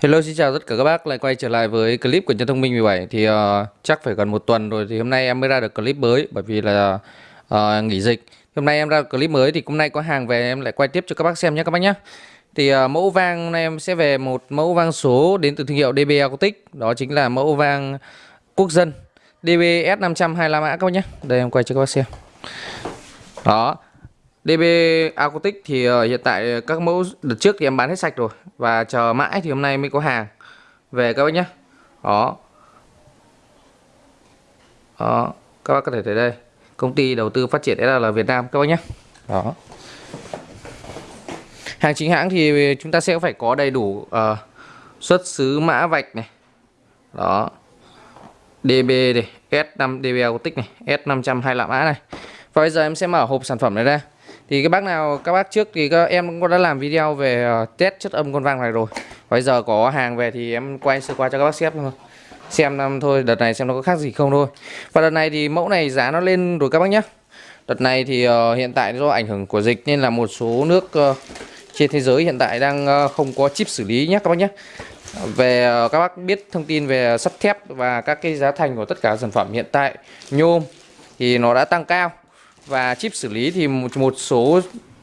Hello xin chào tất cả các bác. Lại quay trở lại với clip của Nhân Thông Minh 17 thì uh, chắc phải gần một tuần rồi thì hôm nay em mới ra được clip mới bởi vì là uh, nghỉ dịch. Hôm nay em ra được clip mới thì hôm nay có hàng về em lại quay tiếp cho các bác xem nhé các bác nhé. Thì uh, mẫu vang hôm nay em sẽ về một mẫu vang số đến từ thương hiệu DB Acoustic. Đó chính là mẫu vang quốc dân DBS 525 mã các bác nhé. Đây em quay cho các bác xem. Đó. DB Acoustic thì uh, hiện tại các mẫu đợt trước thì em bán hết sạch rồi và chờ mãi thì hôm nay mới có hàng về các bác nhé. Đó. Đó, các bác có thể thấy đây. Công ty đầu tư phát triển SL Việt Nam các bác nhé. Đó. Hàng chính hãng thì chúng ta sẽ phải có đầy đủ uh, xuất xứ mã vạch này. Đó. DB này, S5 DB Acoustic này, S525 mã này. Và bây giờ em sẽ mở hộp sản phẩm này ra thì các bác nào các bác trước thì các em cũng đã làm video về uh, test chất âm con vang này rồi. Bây giờ có hàng về thì em quay sơ qua cho các bác xem thôi. Xem năm thôi đợt này xem nó có khác gì không thôi. Và đợt này thì mẫu này giá nó lên rồi các bác nhé đợt này thì uh, hiện tại do ảnh hưởng của dịch nên là một số nước uh, trên thế giới hiện tại đang uh, không có chip xử lý nhé các bác nhé về uh, các bác biết thông tin về sắt thép và các cái giá thành của tất cả sản phẩm hiện tại nhôm thì nó đã tăng cao và chip xử lý thì một, một số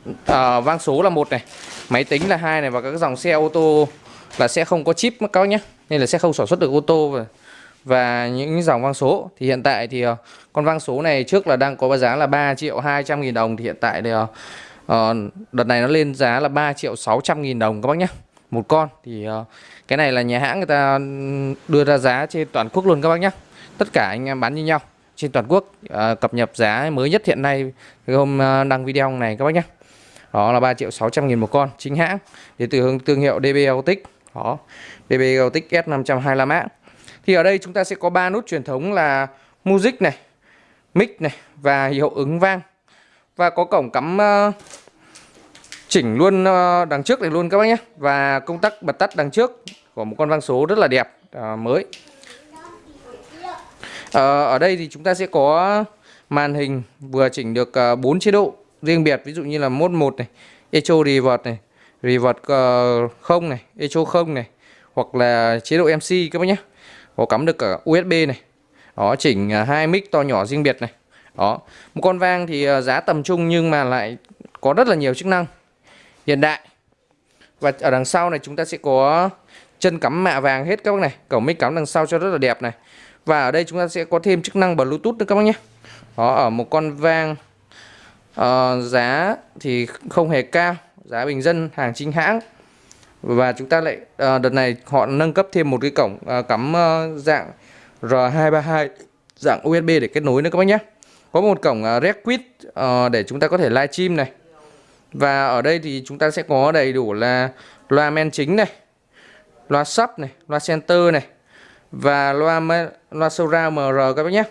uh, vang số là một này máy tính là hai này và các dòng xe ô tô là sẽ không có chip các bác nhé nên là sẽ không sản xuất được ô tô. Và, và những dòng vang số thì hiện tại thì uh, con vang số này trước là đang có giá là 3 triệu 200 nghìn đồng thì hiện tại thì uh, đợt này nó lên giá là 3 triệu 600 nghìn đồng các bác nhé. Một con thì uh, cái này là nhà hãng người ta đưa ra giá trên toàn quốc luôn các bác nhé. Tất cả anh em bán như nhau trên toàn quốc à, cập nhật giá mới nhất hiện nay hôm à, đăng video này các bác nhé. Đó là 3 triệu 600 nghìn một con chính hãng. Đến từ hướng thương hiệu DB Autic đó DB Autic S525A thì ở đây chúng ta sẽ có ba nút truyền thống là music này mic này và hiệu ứng vang. Và có cổng cắm uh, chỉnh luôn uh, đằng trước này luôn các bác nhé. Và công tắc bật tắt đằng trước của một con vang số rất là đẹp uh, mới. Ờ, ở đây thì chúng ta sẽ có màn hình vừa chỉnh được ờ, uh, 4 chế độ riêng biệt ví dụ như là mode 1 này, echo revert này, revert uh, không này, echo không này hoặc là chế độ MC các bác nhé. Có cắm được cả USB này. Đó chỉnh uh, hai mic to nhỏ riêng biệt này. Đó, một con vang thì uh, giá tầm trung nhưng mà lại có rất là nhiều chức năng hiện đại. Và ở đằng sau này chúng ta sẽ có chân cắm mạ vàng hết các bác này, cổng mic cắm đằng sau cho rất là đẹp này. Và ở đây chúng ta sẽ có thêm chức năng Bluetooth nữa các bác nhé. Đó, ở một con vang uh, Giá thì không hề cao Giá bình dân hàng chính hãng. Và chúng ta lại uh, đợt này họ nâng cấp thêm một cái cổng uh, cắm uh, dạng R232 Dạng USB để kết nối nữa các bác nhé. Có một cổng uh, Redquit uh, để chúng ta có thể livestream này. Và ở đây thì chúng ta sẽ có đầy đủ là loa men chính này Loa sub này, loa center này và loa loa surround MR các bác nhé.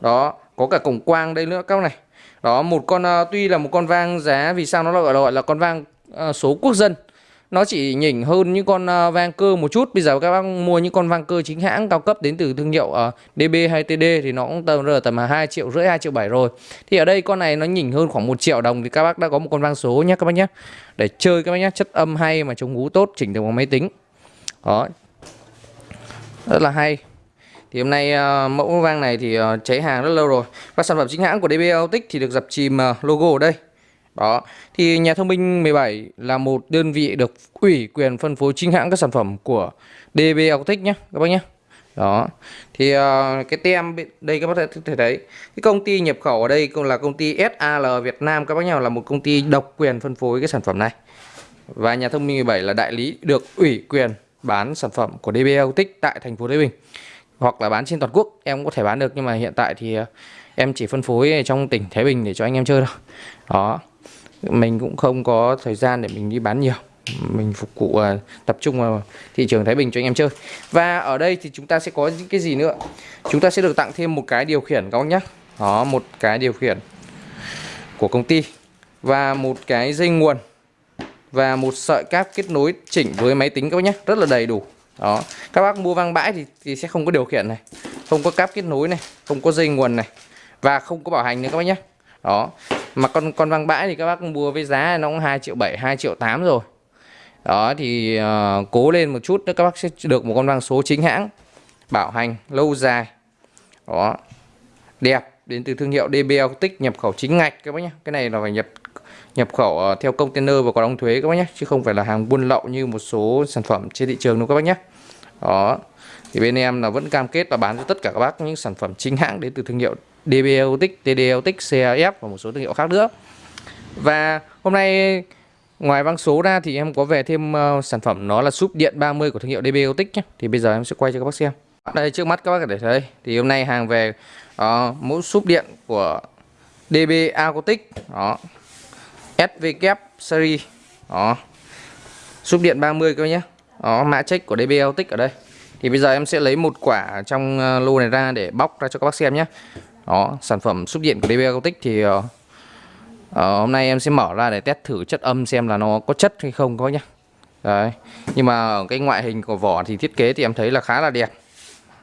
Đó có cả cổng quang đây nữa các bác này. Đó một con uh, tuy là một con vang giá vì sao nó gọi là, gọi là con vang uh, số quốc dân. Nó chỉ nhỉnh hơn những con uh, vang cơ một chút. Bây giờ các bác mua những con vang cơ chính hãng cao cấp đến từ thương hiệu uh, DB hay TD thì nó cũng tầm rơi tầm 2 triệu rưỡi 2 triệu 7 rồi. Thì ở đây con này nó nhỉnh hơn khoảng 1 triệu đồng thì các bác đã có một con vang số nhé các bác nhé. Để chơi các bác nhé chất âm hay mà chống ngú tốt chỉnh được bằng máy tính. Đó rất là hay. Thì hôm nay uh, mẫu vang này thì uh, cháy hàng rất lâu rồi. Và sản phẩm chính hãng của DB Autic thì được dập chìm uh, logo ở đây. Đó. Thì nhà thông minh 17 là một đơn vị được ủy quyền phân phối chính hãng các sản phẩm của DB Autic nhé các bác nhé đó. Thì uh, cái tem đây các bác có thể thấy cái công ty nhập khẩu ở đây cũng là công ty SAL Việt Nam các bác nhau là một công ty độc quyền phân phối cái sản phẩm này. Và nhà thông minh 17 là đại lý được ủy quyền bán sản phẩm của DB Autic tại thành phố Thái Bình hoặc là bán trên toàn quốc em cũng có thể bán được. Nhưng mà hiện tại thì ờ, em chỉ phân phối trong tỉnh Thái Bình để cho anh em chơi thôi. Đó mình cũng không có thời gian để mình đi bán nhiều. Mình phục vụ uh, tập trung vào thị trường Thái Bình cho anh em chơi. Và ở đây thì chúng ta sẽ có những cái gì nữa? Chúng ta sẽ được tặng thêm một cái điều khiển các bác nhé đó một cái điều khiển của công ty và một cái dây nguồn và một sợi cáp kết nối chỉnh với máy tính các bác nhé. Rất là đầy đủ. Đó. Các bác mua vang bãi thì, thì sẽ không có điều khiển này không có cáp kết nối này không có dây nguồn này và không có bảo hành nữa các bác nhé. Đó. Mà con con vang bãi thì các bác mua với giá nó cũng 2 triệu 7 2 triệu 8 rồi. Đó thì uh, cố lên một chút nữa các bác sẽ được một con vang số chính hãng bảo hành lâu dài. Đó. Đẹp đến từ thương hiệu DBL Tích nhập khẩu chính ngạch các bác nhé. Cái này là phải nhập nhập khẩu ờ, theo container và có đóng thuế các bác nhé chứ không phải là hàng buôn lậu như một số sản phẩm trên thị trường đâu các bác nhé. Đó thì bên em là vẫn cam kết là bán cho tất cả các bác những sản phẩm chính hãng đến từ thương hiệu dbotic Autic, TD CAF và một số thương hiệu khác nữa. Và hôm nay ngoài băng số ra thì em có về thêm uh, sản phẩm nó là súp điện 30 của thương hiệu dbotic nhé. Thì bây giờ em sẽ quay cho các bác xem. Đây trước mắt các bác có thể thấy thì hôm nay hàng về uh, mẫu súp điện của DB Acoustic đó. SVK series. Đó. Súp điện 30 cơ nhé đó mã check của DB Acoustic ở đây. Thì bây giờ em sẽ lấy một quả trong ờ, lô này ra để bóc ra cho các bác xem nhé đó sản phẩm súp điện của DB Acoustic thì uh, hôm nay em sẽ mở ra để test thử chất âm xem là nó có chất hay không các bác nhé đấy nhưng mà ở cái ngoại hình của vỏ thì thiết kế thì em thấy là khá là đẹp.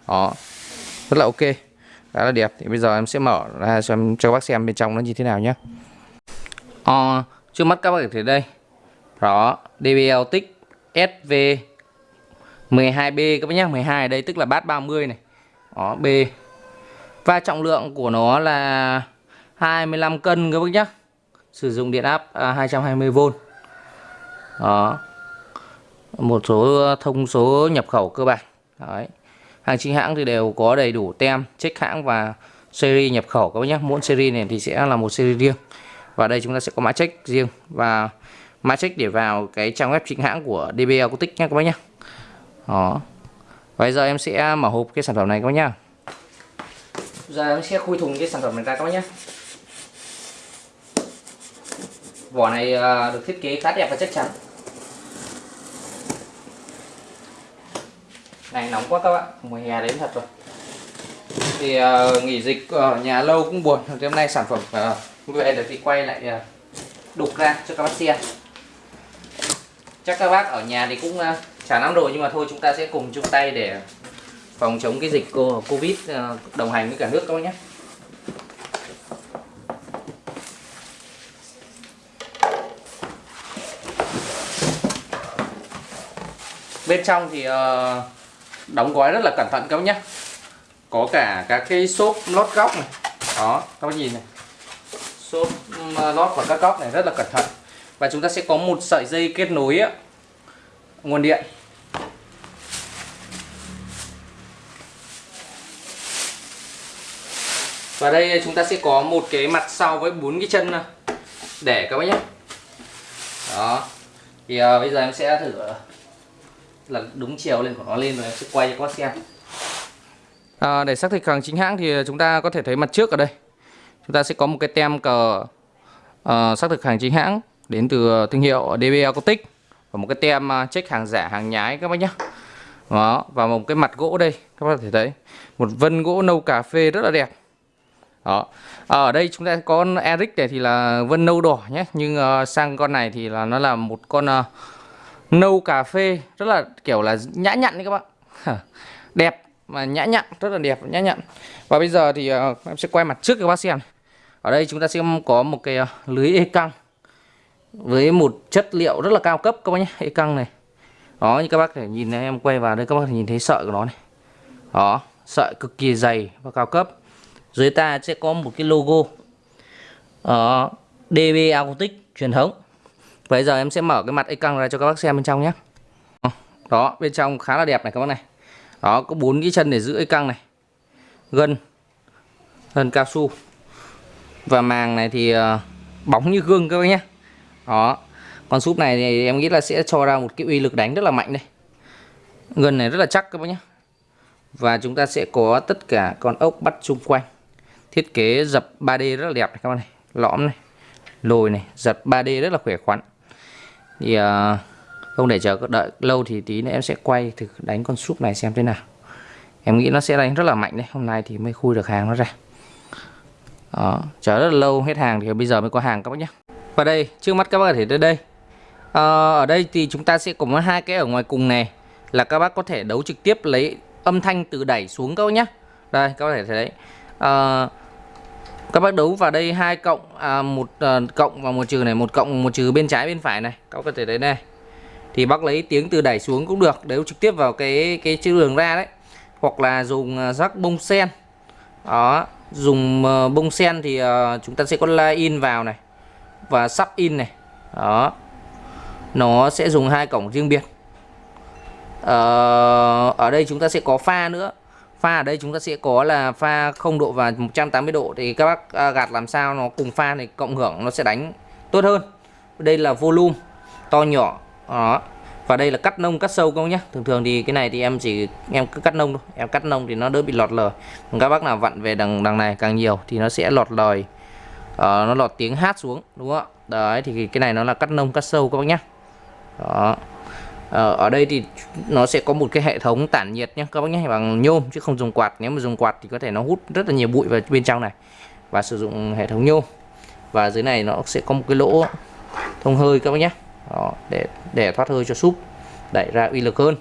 Đó rất là ok khá là đẹp. Thì bây giờ em sẽ mở ra cho, cho các bác xem bên trong nó như thế nào nhé à, trước mắt các bác thấy đây. Đó DBL tích SV 12B các bác nhé 12 ở đây tức là bát 30 này. Đó B. Và trọng lượng của nó là 25 cân các bác nhé sử dụng điện áp à, 220V đó. Một số ờ, thông số nhập khẩu cơ bản. Đấy. Hàng chính hãng thì đều có đầy đủ tem check hãng và series nhập khẩu các bác nhé mỗi series này thì sẽ là một series riêng và đây chúng ta sẽ có mã check riêng. Và mã check để vào cái trang web chính hãng của DB Acoustic nhé các bác nhé đó. Bây giờ em sẽ mở hộp cái sản phẩm này các bác nhá. giờ em sẽ khui thùng cái sản phẩm này ra các bác nhé vỏ này à, được thiết kế khá đẹp và chắc chắn. Này nóng quá các bạn. Mùa hè đến thật rồi. Thì uh, nghỉ dịch ở nhà lâu cũng buồn. Thì hôm nay sản phẩm uh, về để thì quay lại à, đục ra cho các bác xem. Chắc các bác ở nhà thì cũng à, chả lắm rồi nhưng mà thôi, chúng ta sẽ cùng chung tay để phòng chống cái dịch covid à, đồng hành với cả nước các bác nhé. Bên trong thì ờ, đóng gói rất là cẩn thận các bác nhé. Có cả các cái xốp lót góc này. Đó, các bác nhìn này xốp à, lót và các góc này rất là cẩn thận. Và chúng ta sẽ có một sợi dây kết nối á, nguồn điện. Và đây chúng ta sẽ có một cái mặt sau với bốn cái chân để các bác nhé. Đó. Thì à, bây giờ em sẽ thử à, là đúng chiều lên của nó lên rồi em sẽ quay cho các bác xem. À, để xác thực hàng chính hãng thì chúng ta có thể thấy mặt trước ở đây chúng ta sẽ có một cái tem cờ uh, xác thực hàng chính hãng đến từ thương hiệu DB Acoustic và một cái tem ờ, check hàng giả hàng nhái các bác nhé đó và một cái mặt gỗ đây các bác thể thấy. Một vân gỗ nâu cà phê rất là đẹp. Đó. Ở đây chúng ta có con Eric này thì là vân nâu đỏ nhé nhưng uh, sang con này thì là nó là một con uh, nâu cà phê rất là kiểu là nhã nhặn đấy các bạn. Đẹp mà nhã nhặn rất là đẹp nhã nhặn. Và bây giờ thì uh, em sẽ quay mặt trước cho các bác xem ở đây chúng ta sẽ có một cái à, lưới e căng với một chất liệu rất là cao cấp các bác nhé e căng này. Đó như các bác thể nhìn này, em quay vào đây các bác thể nhìn thấy sợi của nó này. Đó sợi cực kỳ dày và cao cấp. Dưới ta sẽ có một cái logo ờ, đó, DB Acoustic truyền thống. Bây giờ em sẽ mở cái mặt e căng ra cho các bác xem bên trong nhé. Đó bên trong khá là đẹp này các bác này. Đó có bốn cái chân để giữ e căng này. Gân Gân cao su. Và màng này thì ờ, bóng như gương các bác nhé. Đó. Con súp này thì em nghĩ là sẽ cho ra một cái uy lực đánh rất là mạnh đây. Gân này rất là chắc các bác nhé. Và chúng ta sẽ có tất cả con ốc bắt xung quanh. Thiết kế dập 3D rất là đẹp này các bác này. Lõm này Lồi này Giật 3D rất là khỏe khoắn. Thì uh, không để chờ đợi lâu thì tí nữa em sẽ quay thử đánh con súp này xem thế nào. Em nghĩ nó sẽ đánh rất là mạnh đấy hôm nay thì mới khui được hàng nó ra đó, chờ rất là lâu hết hàng thì bây giờ mới có hàng các bác nhé. Và đây trước mắt các bác có thể tới đây. À, ở đây thì chúng ta sẽ có hai cái ở ngoài cùng này là các bác có thể đấu trực tiếp lấy âm thanh từ đẩy xuống các bác nhé. Đây các bác thể thấy đấy. À, các bác đấu vào đây hai cộng à, một à, cộng và một trừ này một cộng một trừ bên trái bên phải này. Các bác có thể thấy đây. Thì bác lấy tiếng từ đẩy xuống cũng được đấu trực tiếp vào cái cái chữ đường ra đấy. Hoặc là dùng à, rắc bông sen. Đó dùng ờ, bông sen thì ờ, chúng ta sẽ có line in vào này và sắp in này. Đó. Nó sẽ dùng hai cổng riêng biệt. Ờ, ở đây chúng ta sẽ có pha nữa. Pha ở đây chúng ta sẽ có là pha không độ và 180 độ thì các bác ờ, gạt làm sao nó cùng pha này cộng hưởng nó sẽ đánh tốt hơn. Đây là volume to nhỏ. Đó và đây là cắt nông cắt sâu các bác nhé thường thường thì cái này thì em chỉ em cứ cắt nông thôi. Em cắt nông thì nó đỡ bị lọt lời. Còn các bác nào vặn về đằng đằng này càng nhiều thì nó sẽ lọt lời. Uh, nó lọt tiếng hát xuống đúng không ạ? Đấy thì cái này nó là cắt nông cắt sâu các bác nhé đó. Ờ, ở đây thì nó sẽ có một cái hệ thống tản nhiệt nhé các bác nhé bằng nhôm chứ không dùng quạt. Nếu mà dùng quạt thì có thể nó hút rất là nhiều bụi vào bên trong này và sử dụng hệ thống nhôm. Và dưới này nó sẽ có một cái lỗ thông hơi các bác nhé đó, để để thoát hơi cho súp. Đẩy ra uy lực hơn.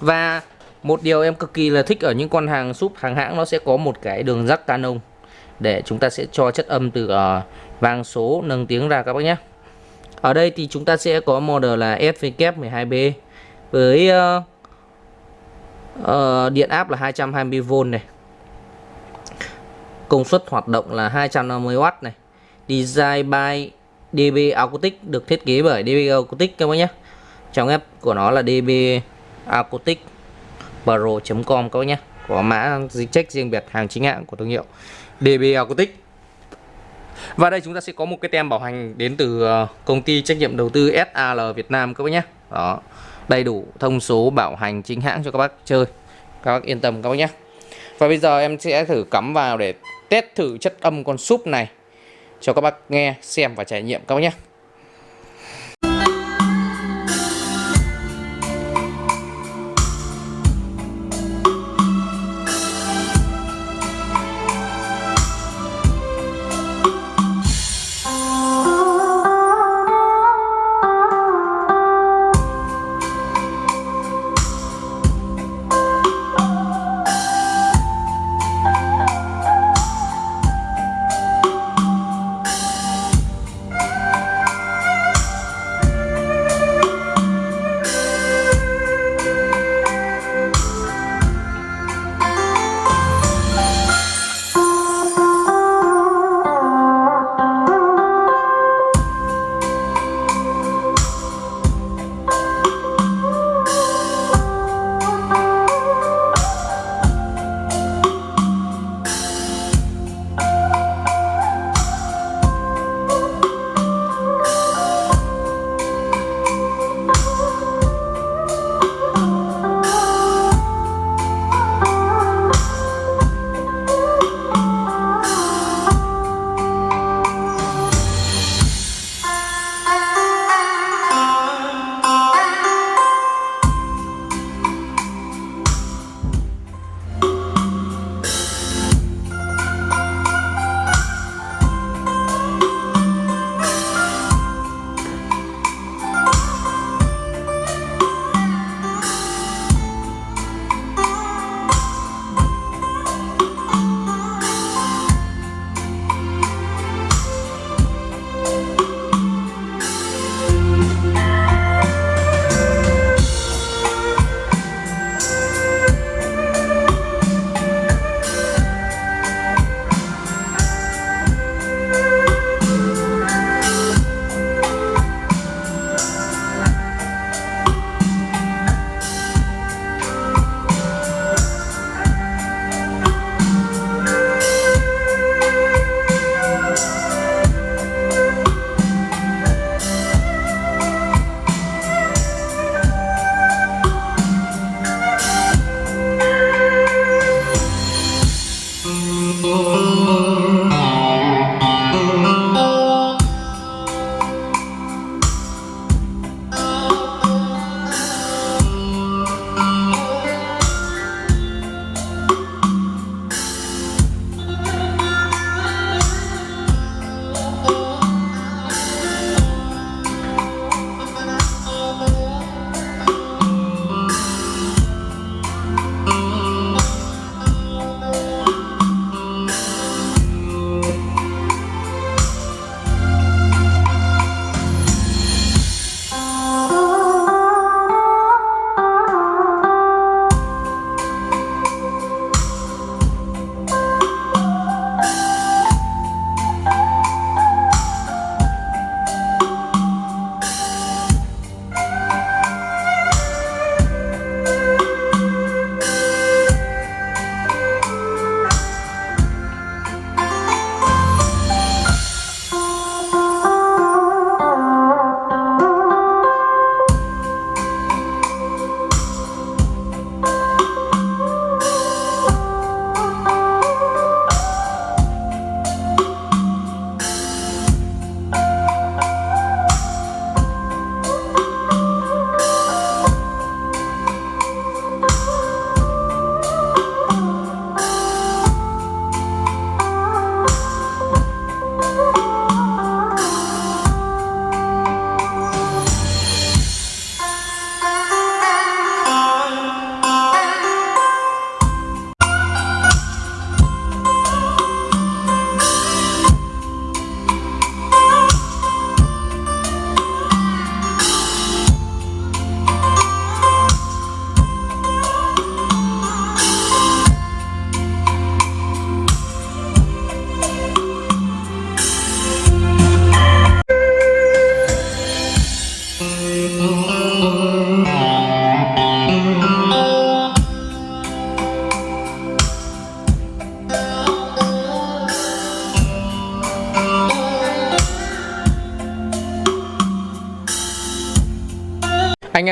Và một điều em cực kỳ là thích ở những con hàng súp hàng hãng nó sẽ có một cái đường rắc canon để chúng ta sẽ cho chất âm từ uh, vang số nâng tiếng ra các bác nhé. Ở đây thì chúng ta sẽ có model là SVK12B với uh, uh, điện áp là 220V này. Công suất hoạt động là 250W này. Design by DB Acoustic được thiết kế bởi DB Acoustic các bác nhé trong app của nó là DB Acoustic pro.com các bác nhé có mã dịch check riêng biệt hàng chính hãng của thương hiệu DB Acoustic và đây chúng ta sẽ có một cái tem bảo hành đến từ ờ, công ty trách nhiệm đầu tư SAL Việt Nam các bác nhé. Đó. Đầy đủ thông số bảo hành chính hãng cho các bác chơi. Các bác yên tâm các bác nhé. Và bây giờ em sẽ thử cắm vào để test thử chất âm con súp này cho các bác nghe, xem và trải nghiệm các bác nhé.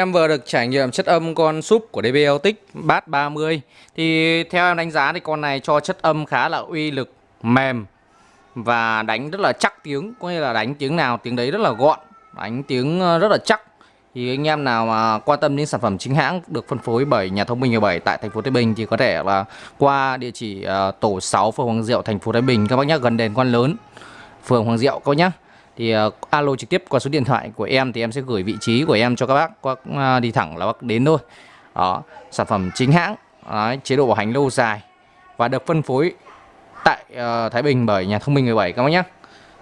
Em vừa được trải nghiệm chất âm con súp của DB Bass 30 Thì theo em đánh giá thì con này cho chất âm khá là uy lực, mềm Và đánh rất là chắc tiếng, Có nghĩa là đánh tiếng nào tiếng đấy rất là gọn, Đánh tiếng ờ, rất là chắc. Thì anh em nào mà quan tâm đến sản phẩm chính hãng Được phân phối bởi nhà thông minh 17 tại thành phố Thái Bình Thì có thể là qua địa chỉ ờ, tổ 6 phường Hoàng Diệu, thành phố Thái Bình. Các bác nhé gần đền Quan Lớn Phường Hoàng Diệu các bác nhé thì uh, alo trực tiếp qua số điện thoại của em thì em sẽ gửi vị trí của em cho các bác. Các uh, đi thẳng là bác đến thôi. Đó sản phẩm chính hãng đấy, chế độ bảo hành lâu dài và được phân phối tại uh, Thái Bình bởi nhà thông minh 17 các bác nhé.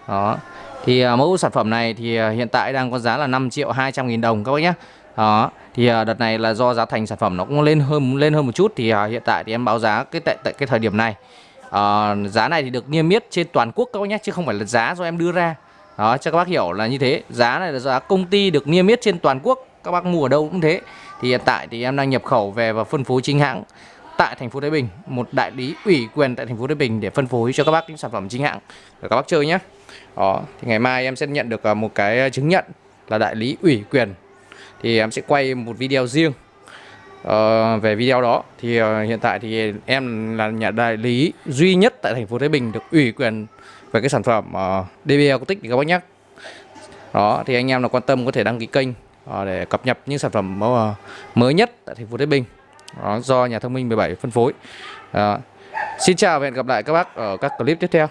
Đó thì uh, mẫu sản phẩm này thì uh, hiện tại đang có giá là 5 triệu 200 nghìn đồng các bác nhé. Đó thì uh, đợt này là do giá thành sản phẩm nó cũng lên hơn lên hơn một chút thì uh, hiện tại thì em báo giá cái tại, tại cái thời điểm này. Uh, giá này thì được niêm yết trên toàn quốc các bác nhé chứ không phải là giá do em đưa ra đó cho các bác hiểu là như thế. Giá này là giá công ty được niêm yết trên toàn quốc. Các bác mua ở đâu cũng thế. Thì hiện tại thì em đang nhập khẩu về và phân phối chính hãng tại thành phố Thái Bình. Một đại lý ủy quyền tại thành phố Thái Bình để phân phối cho các bác những sản phẩm chính hãng. Để các bác chơi nhé đó thì ngày mai em sẽ nhận được à, một cái chứng nhận là đại lý ủy quyền. Thì em sẽ quay một video riêng uh, về video đó. Thì uh, hiện tại thì em là nhà đại lý duy nhất tại thành phố Thái Bình được ủy quyền về cái sản phẩm ờ, uh, DB Acoustic thì các bác nhắc. Đó thì anh em nào quan tâm có thể đăng ký kênh uh, để cập nhật những sản phẩm uh, mới nhất tại thành phố Thái Bình. Đó, do nhà thông minh 17 phân phối. Uh, Xin chào và hẹn gặp lại các bác ở các clip tiếp theo.